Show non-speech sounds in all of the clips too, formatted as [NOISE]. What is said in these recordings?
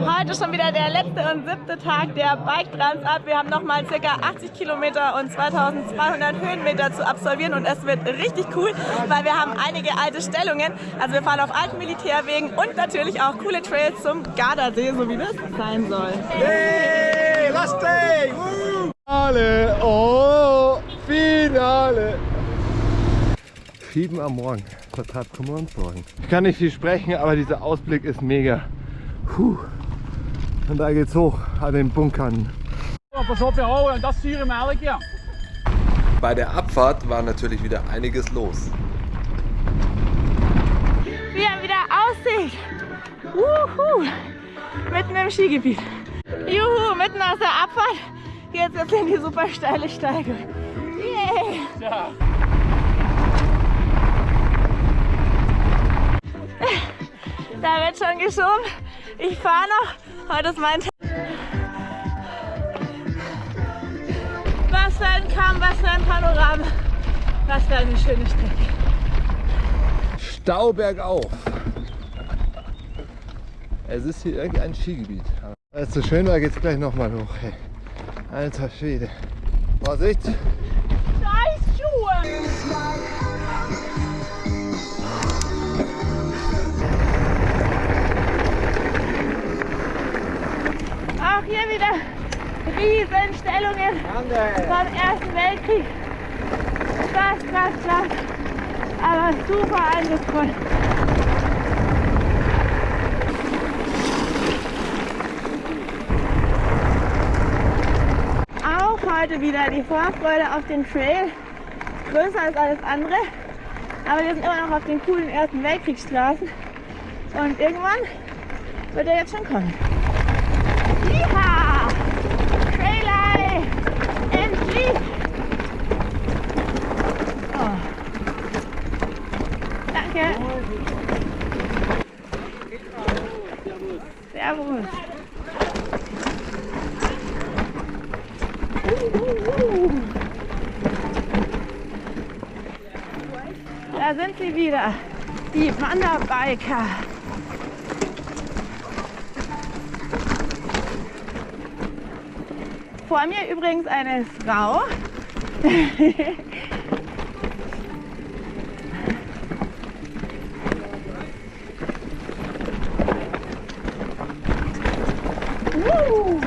Heute schon wieder der letzte und siebte Tag der Bike Transat. Wir haben nochmal ca. 80 Kilometer und 2200 Höhenmeter zu absolvieren und es wird richtig cool, weil wir haben einige alte Stellungen. Also wir fahren auf alten Militärwegen und natürlich auch coole Trails zum Gardasee, so wie das sein soll. Hey, last day! Woo! Finale! Oh, Finale! 7 am Morgen, Quadrat morgen. Ich kann nicht viel sprechen, aber dieser Ausblick ist mega. Puh. Und da geht's hoch an den Bunkern. Bei der Abfahrt war natürlich wieder einiges los. Wir haben wieder Aussicht. Wuhu. Mitten im Skigebiet. Juhu, mitten aus der Abfahrt geht's jetzt in die super steile Steige. Yay. Ja. Da wird schon geschoben. Ich fahre noch. Heute ist mein Tag. Was für ein Kamm, was für ein Panorama. Was für eine schöne Strecke. Stauberg auf. Es ist hier irgendein Skigebiet. Weil es so schön war, geht's gleich nochmal hoch. Hey. Alter Schwede. Vorsicht! Auch hier wieder Riesenstellungen vom Ersten Weltkrieg. Krass, krass, krass. Aber super eindrucksvoll. Auch heute wieder die Vorfreude auf den Trail. Größer als alles andere. Aber wir sind immer noch auf den coolen Ersten Weltkriegsstraßen. Und irgendwann wird er jetzt schon kommen. Jiha! Trailei! Endlich! Oh. Danke! Servus! Da sind sie wieder, die Wanderbiker. Vor mir übrigens eine Frau. [LAUGHS] Woo!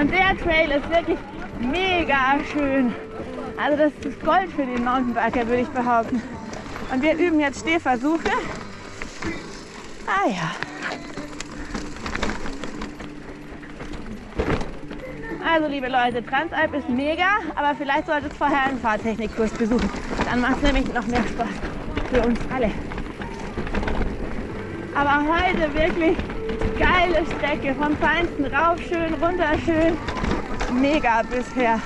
Und der Trail ist wirklich mega schön. Also das ist Gold für den Mountainbiker, würde ich behaupten. Und wir üben jetzt Stehversuche. Ah ja. Also liebe Leute, Transalp ist mega, aber vielleicht solltet ihr vorher einen Fahrtechnikkurs besuchen. Dann macht es nämlich noch mehr Spaß für uns alle. Aber heute wirklich geile Strecke, vom Feinsten rauf schön, runter schön. Mega bisher.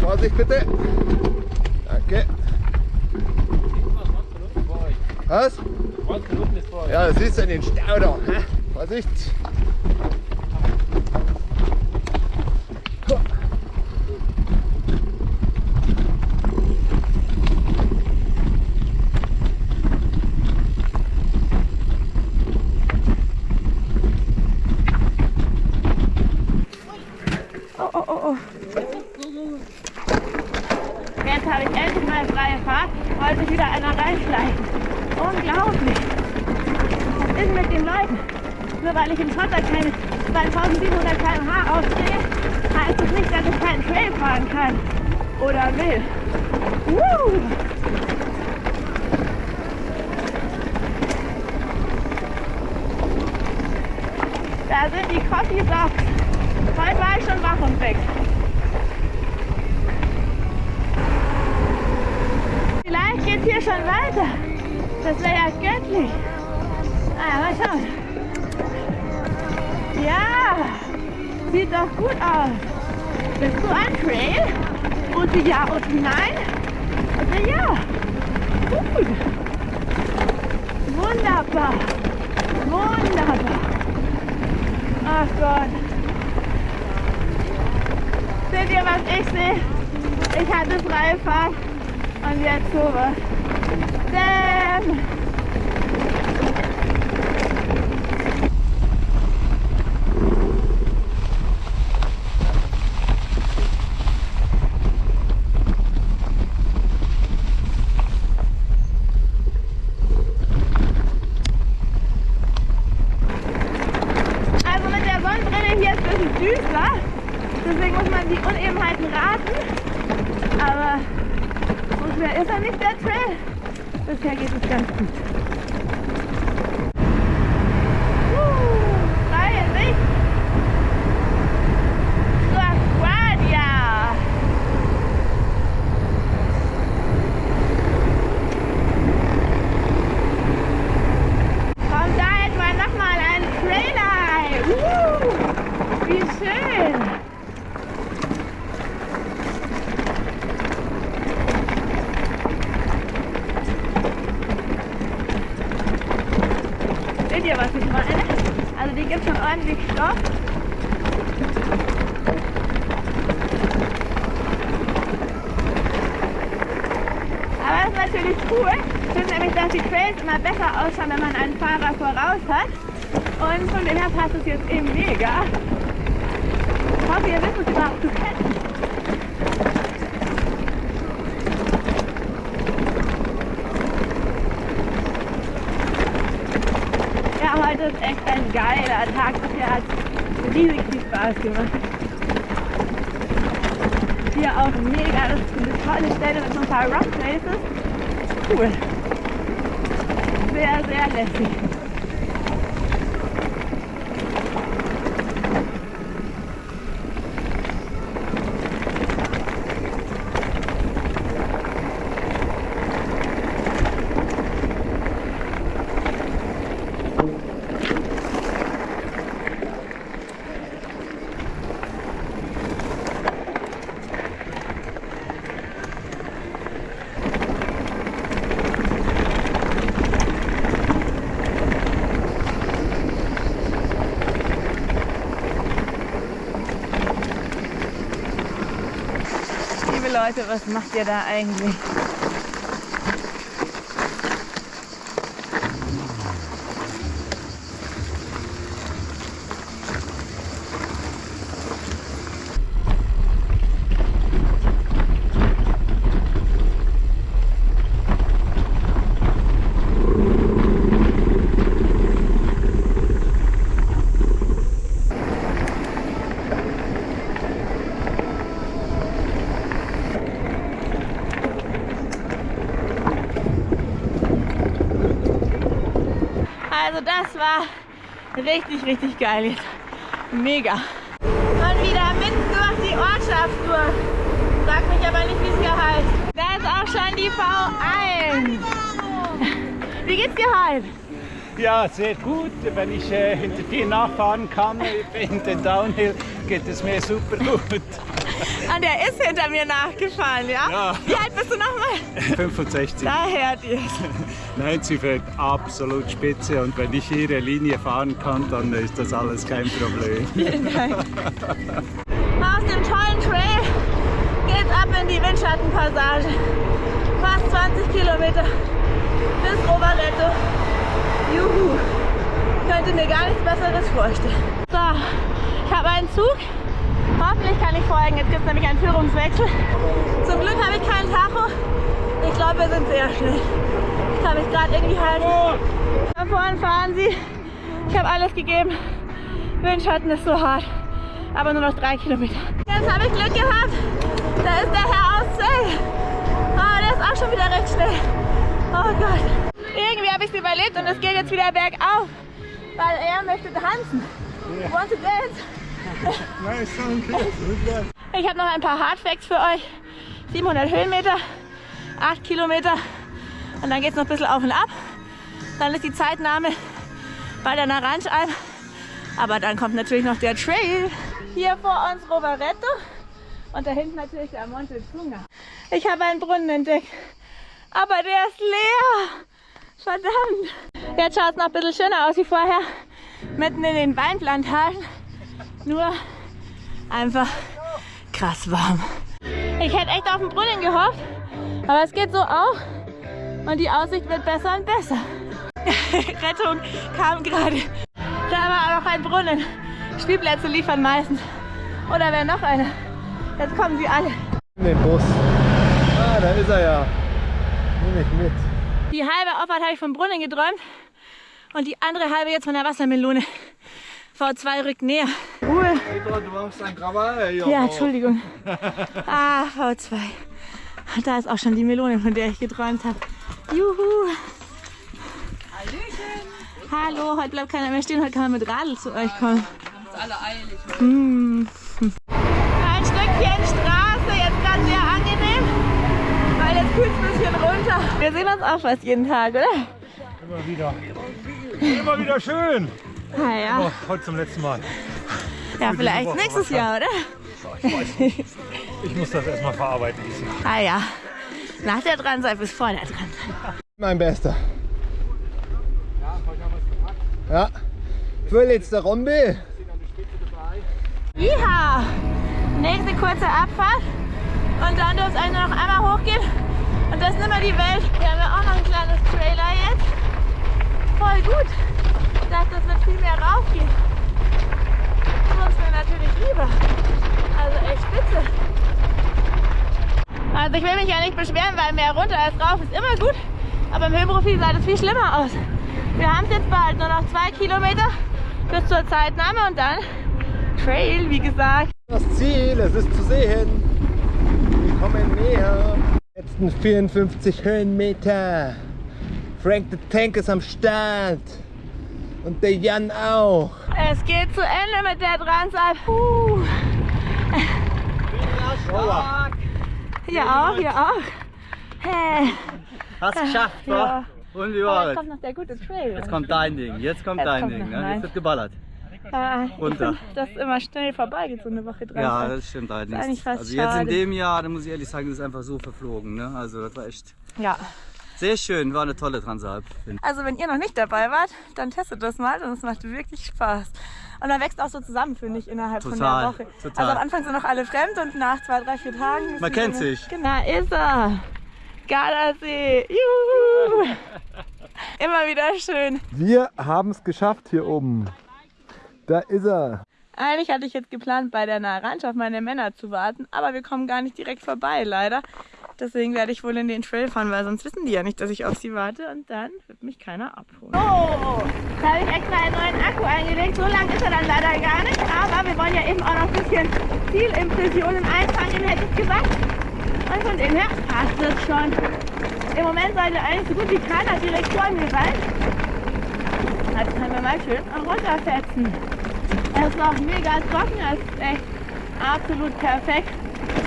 Vorsicht bitte! Danke! Was? 20 Minuten ist vor euch. Ja, das ist ja den Stau da. Vorsicht! Oh, oh, oh, oh. Jetzt habe ich endlich mal freie Fahrt. Wollte sich wieder einer reinschleichen. Unglaublich. Was ist mit den Leuten? Nur weil ich im Schotter keine 2700 km/h heißt es nicht, dass ich keinen Trail fahren kann. Oder will. Woo! Da sind die Coffee Socks. Heute war ich schon wach und weg. Vielleicht geht hier schon weiter. Das wäre ja göttlich. Ah, mal schauen. Ja, sieht doch gut aus. Bist du ein Trail? Und ja und nein? Und ja. Gut. Wunderbar. Wunderbar. Ach Gott. Seht ihr, was ich sehe? Ich hatte freie Fahrt und jetzt sowas. Damn! Also mit der Sonnenbrille hier ist es ein bisschen düster. Deswegen muss man die Unebenheiten raten. Aber so schwer ist er nicht, der Trail. Bisher geht es ganz gut. Uh, freie Sicht. Zur Guardia. Kommt da etwa nochmal ein Trailer? Uh, wie schön. Seht ihr, was ich meine? Also die gibt schon ordentlich Stoff. Aber das ist natürlich cool. Ich nämlich, dass die Trails immer besser ausschauen, wenn man einen Fahrer voraus hat. Und von dem her passt es jetzt eben mega. Ich hoffe, ihr wisst es überhaupt zu kennen. Ja, heute ist echt ein geiler Tag. Bisher hat riesig viel Spaß gemacht. Hier auch mega, das ist eine tolle Stelle mit so ein paar Rock Places. Cool. Sehr, sehr lässig. Liebe Leute, was macht ihr da eigentlich? Also war richtig, richtig geil jetzt. Mega. Und wieder mitten durch die Ortschaft durch. Sag mich aber nicht, wie es hier heißt. Da ist auch schon die V1. [LAUGHS] Wie geht's dir heute? Ja, sehr gut. Wenn ich äh, hinter dir nachfahren kann [LAUGHS] in den Downhill, geht es mir super gut. Und er ist hinter mir nachgefahren, ja? Ja. Wie alt bist du nochmal? 65. Da hört ihr Nein, sie fährt absolut spitze und wenn ich ihre Linie fahren kann, dann ist das alles kein Problem. Vielen Dank. Aus dem tollen Trail geht's ab in die Windschattenpassage. Fast 20 Kilometer bis Rovaletto. Juhu. Könnte mir gar nichts Besseres vorstellen. So, ich habe einen Zug. Hoffentlich kann ich folgen. Jetzt gibt es nämlich einen Führungswechsel. Zum Glück habe ich keinen Tacho. Ich glaube, wir sind sehr schnell. Ich kann mich gerade irgendwie halten. Da vorne fahren sie. Ich habe alles gegeben. Windschatten ist so hart. Aber nur noch drei Kilometer. Jetzt habe ich Glück gehabt. Da ist der Herr aus Zell. Oh, der ist auch schon wieder recht schnell. Oh Gott. Irgendwie habe ich es überlebt und es geht jetzt wieder bergauf. Weil er möchte tanzen. Want to dance? Ich habe noch ein paar Hardfacts für euch. 700 Höhenmeter, 8 Kilometer und dann geht es noch ein bisschen auf und ab. Dann ist die Zeitnahme bei der Naranjalm. Aber dann kommt natürlich noch der Trail. Hier vor uns Rovaretto und da hinten natürlich der Monte Tunga. Ich habe einen Brunnen entdeckt, aber der ist leer. Verdammt. Jetzt schaut es noch ein bisschen schöner aus wie vorher. Mitten in den Weinplantagen. Nur einfach krass warm. Ich hätte echt auf den Brunnen gehofft, aber es geht so auch und die Aussicht wird besser und besser. [LAUGHS] Rettung kam gerade. Da war auch ein Brunnen. Spielplätze liefern meistens. Oder wäre noch einer? Jetzt kommen sie alle. In den Bus. Ah, da ist er ja. Nehme ich mit. Die halbe Auffahrt habe ich vom Brunnen geträumt und die andere halbe jetzt von der Wassermelone. V2 rückt näher. Ruhe. Du machst ein Krawall, Ja, Entschuldigung. [LAUGHS] Ah, V2. Da ist auch schon die Melone, von der ich geträumt habe. Juhu. Hallöchen. Hallo, heute bleibt keiner mehr stehen, heute kann man mit Radl zu euch kommen. Haben alle eilig. Hm. Ein Stückchen Straße, jetzt gerade sehr angenehm, weil jetzt kühlt es ein bisschen runter. Wir sehen uns auch fast jeden Tag, oder? Immer wieder. Immer wieder schön. Ah, ja. Oh, heute zum letzten Mal. ja, vielleicht nächstes Jahr, oder? Ich muss das erstmal verarbeiten. Ah ja. Nach der Transat bis vor der Transat. Mein Bester. Ja, vorletzter Rombe. Iha! Nächste kurze Abfahrt und dann dürft ihr noch einmal hochgehen und das ist nicht mehr die Welt. Wir haben ja auch noch ein kleines Trailer jetzt. Voll gut. Ich dachte, das wird viel mehr raufgehen. Das ist mir natürlich lieber. Also echt spitze. Also ich will mich ja nicht beschweren, weil mehr runter als rauf ist immer gut. Aber im Höhenprofil sah das viel schlimmer aus. Wir haben es jetzt bald nur noch zwei Kilometer bis zur Zeitnahme und dann Trail, wie gesagt. Das Ziel, es ist zu sehen. Wir kommen näher. Letzten 54 Höhenmeter. Frank the Tank ist am Start. Und der Jan auch. Es geht zu Ende mit der Transat. Uh. Hier auch, hier auch. Hey. Hast geschafft, Ja. ja. Und wie war jetzt es? kommt noch der gute Trail. Jetzt kommt dein Ding, jetzt kommt Jetzt dein kommt Ding. Ne? Jetzt wird geballert. Ja, Runter. find, das immer schnell vorbeigeht, so eine Woche Transat. Ja, das stimmt eigentlich allerdings. fast Also jetzt in schade. dem Jahr, da muss ich ehrlich sagen, das ist einfach so verflogen. Ne? Also das war echt ja. Sehr schön, war eine tolle ich. Also wenn ihr noch nicht dabei wart, dann testet das mal und es macht wirklich Spaß. Und man wächst auch so zusammen, finde ich, innerhalb von Total, der Woche. total. Also am Anfang sind noch alle fremd und nach zwei, drei, vier Tagen... ist Man kennt dann- sich. Genau, ist er. Gardasee. Juhu. [LAUGHS] Immer wieder schön. Wir haben es geschafft hier oben. Da ist er. Eigentlich hatte ich jetzt geplant, bei der Naranj auf meine Männer zu warten, aber wir kommen gar nicht direkt vorbei, leider. Deswegen werde ich wohl in den Trail fahren, weil sonst wissen die ja nicht, dass ich auf sie warte und dann wird mich keiner abholen. Oh, da habe ich extra einen neuen Akku eingelegt. So lang ist er dann leider gar nicht, aber wir wollen ja eben auch noch ein bisschen Zielimpressionen einfangen, hätte ich gesagt. Und von dem her passt es schon. Im Moment sollte eigentlich so gut wie keiner direkt vor mir sein. Jetzt können wir mal schön runterfetzen. Es ist noch mega trocken, es ist echt absolut perfekt.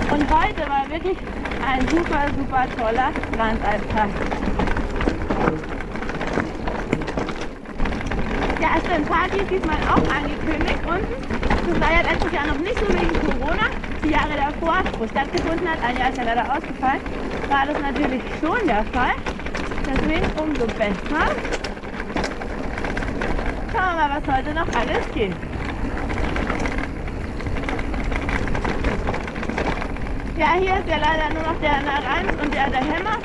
Und heute war wirklich ein super, super toller Strandalltag. Ja, es sind Partys diesmal auch angekündigt unten. Das war ja letztes Jahr noch nicht so wegen Corona. Die Jahre davor, wo es stattgefunden hat, ein Jahr ist ja leider ausgefallen, war das natürlich schon der Fall. Deswegen umso besser. Schauen wir mal, was heute noch alles geht. Ja, hier ist ja leider nur noch der Naranj und der, der Hämmer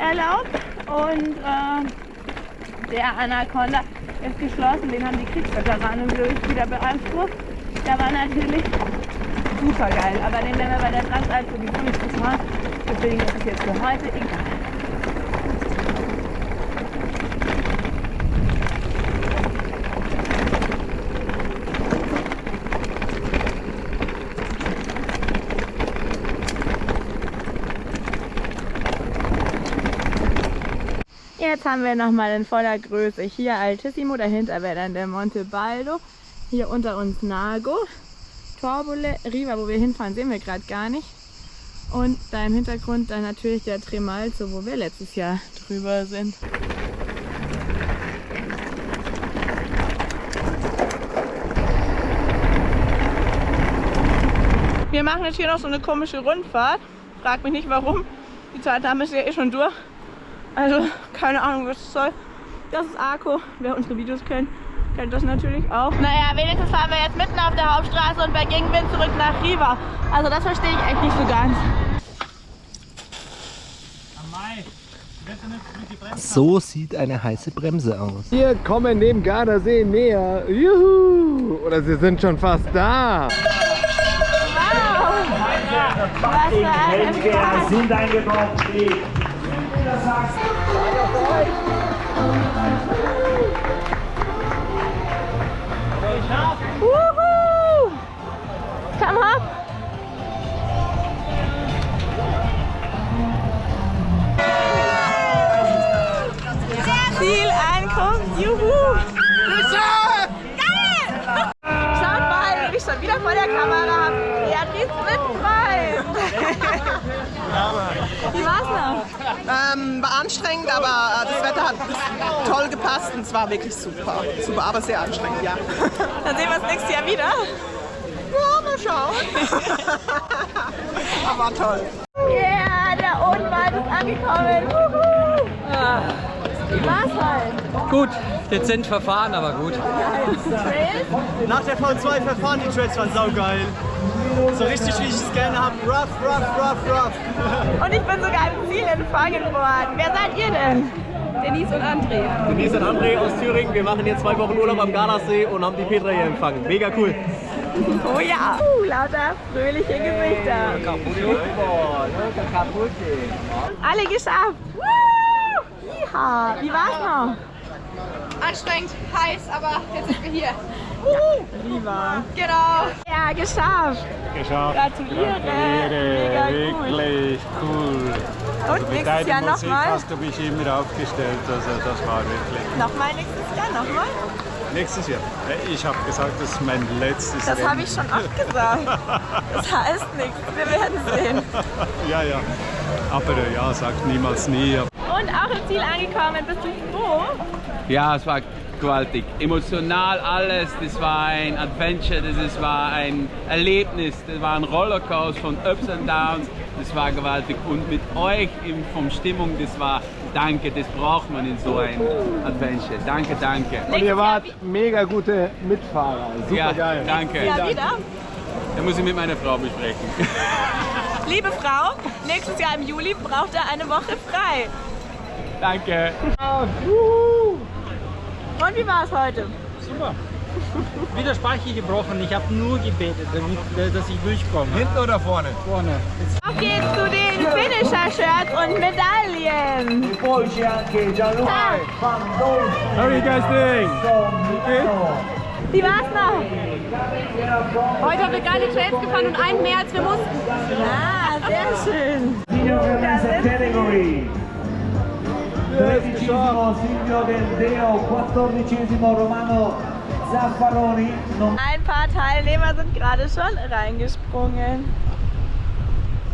erlaubt. Und äh, der Anaconda ist geschlossen. Den haben die Kriegsveteranen wieder beansprucht. Der war natürlich super geil. Aber den werden wir bei der Transalp sowieso nicht gefahren. Deswegen ist es jetzt für heute egal. Haben wir nochmal in voller Größe hier Altissimo, dahinter wäre dann der Monte Baldo, hier unter uns Nago, Torbole, Riva, wo wir hinfahren, sehen wir gerade gar nicht. Und da im Hintergrund dann natürlich der Tremalzo, wo wir letztes Jahr drüber sind. Wir machen jetzt hier noch so eine komische Rundfahrt. Frag mich nicht warum. Die Zeit haben wir ja eh schon durch. Also keine Ahnung, was das soll. Das ist Arco, wer unsere Videos kennt. Kennt das natürlich auch. Naja, wenigstens fahren wir jetzt mitten auf der Hauptstraße und bei Gegenwind zurück nach Riva. Also das verstehe ich echt nicht so ganz. So sieht eine heiße Bremse aus. Wir kommen dem Gardasee näher. Juhu! Oder sie sind schon fast da. Was für ein Empfang. sind eingebaut. Wuhu! Komm hopp! Zielankunft, juhu! Geil! Schaut mal, ich schon wieder vor der Kamera. Beatrice Mittenfrei! [LAUGHS] Wie war's? Ähm, war anstrengend, aber äh, das Wetter hat toll gepasst und es war wirklich super. Super, aber sehr anstrengend, ja. [LAUGHS] Dann sehen wir uns nächstes Jahr wieder. Ja, mal schauen. [LAUGHS] aber toll. Yeah, der Odenwald ist angekommen. Wuhu! Ah, Wie war's halt? Gut, dezent verfahren, aber gut. Trails? Nach der V2 verfahren die Trails waren saugeil. So richtig wie ich es gerne habe. Rough, rough, rough, rough. Und ich bin sogar im Ziel empfangen worden. Wer seid ihr denn? Denise und André. Denise und André aus Thüringen. Wir machen jetzt zwei Wochen Urlaub am Gardasee und haben die Petra hier empfangen. Mega cool. Oh ja. Uh, lauter fröhliche Gesichter. Alle geschafft. Woo! Jiha. Wie war's noch? Anstrengend, heiß, aber jetzt sind wir hier. Lieber. Genau. Ja, geschafft. Geschafft. Gratuliere. Mega cool. Wirklich cool. Und nächstes Jahr nochmal? hast du mich immer aufgestellt, also das war wirklich. Nochmal nächstes Jahr, nochmal? Nächstes Jahr. Ich habe gesagt, das ist mein letztes Das Rennen. habe ich schon oft gesagt. Das heißt nichts. Wir werden sehen. [LAUGHS] Ja, ja. Aber äh, ja, sagt niemals nie. Und auch im Ziel angekommen. Bist du froh? Ja, es war gewaltig. Emotional alles. Das war ein Adventure, das ist- war ein Erlebnis, das war ein Rollercoaster von Ups und Downs. Das war gewaltig. Und mit euch in, vom Stimmung, das war Danke, das braucht man in so ein Adventure. Danke, danke. Und ihr wart mega gute Mitfahrer. Super ja, geil. danke. Ja, wieder. Da muss ich mit meiner Frau besprechen. [LAUGHS] Liebe Frau, nächstes Jahr im Juli braucht er eine Woche frei. danke. Und wie war es heute? Super. Wieder Speicher gebrochen. Ich habe nur gebetet, damit, äh, dass ich durchkomme. Hinten oder vorne? Vorne. Auf geht's zu den Finisher-Shirts und Medaillen. How are you guys doing? Wie war's noch? Heute haben wir geile Trails gefahren und einen mehr als wir mussten. Ah, sehr schön. category. Tredicesimo Silvio Del Deo, quattordicesimo Romano Zaffaroni. Ein paar Teilnehmer sind gerade schon reingesprungen.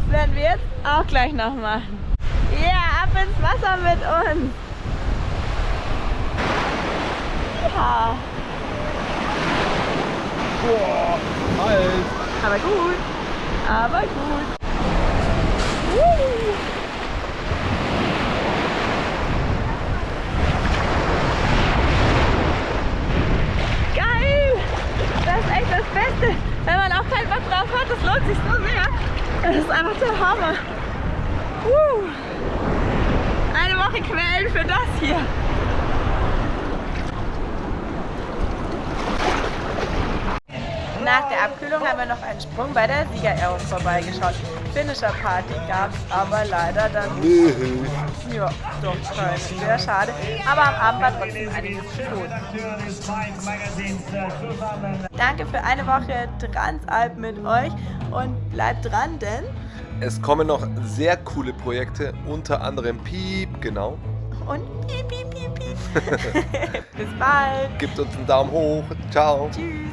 Das werden wir jetzt auch gleich noch machen. Ja, ab ins Wasser mit uns. Ja. Aber gut. Aber gut. Uh. Geil! Das ist echt das Beste. Wenn man auch keinen Bock drauf hat, das lohnt sich so sehr. Das ist einfach der Hammer. Uh. Eine Woche quälen für das hier. Nach der Abkühlung haben wir noch einen Sprung bei der Siegerehrung vorbeigeschaut. Finisher Party gab es aber leider dann nicht. Ja, doch, keine. Sehr schade. Aber am Abend war trotzdem einiges zu tun. Danke für eine Woche Transalp mit euch und bleibt dran, denn Es kommen noch sehr coole Projekte, unter anderem Piep, genau. und piep, piep, piep, piep. [LAUGHS] [LAUGHS] Bis bald. Gebt uns einen Daumen hoch. Ciao. Tschüss.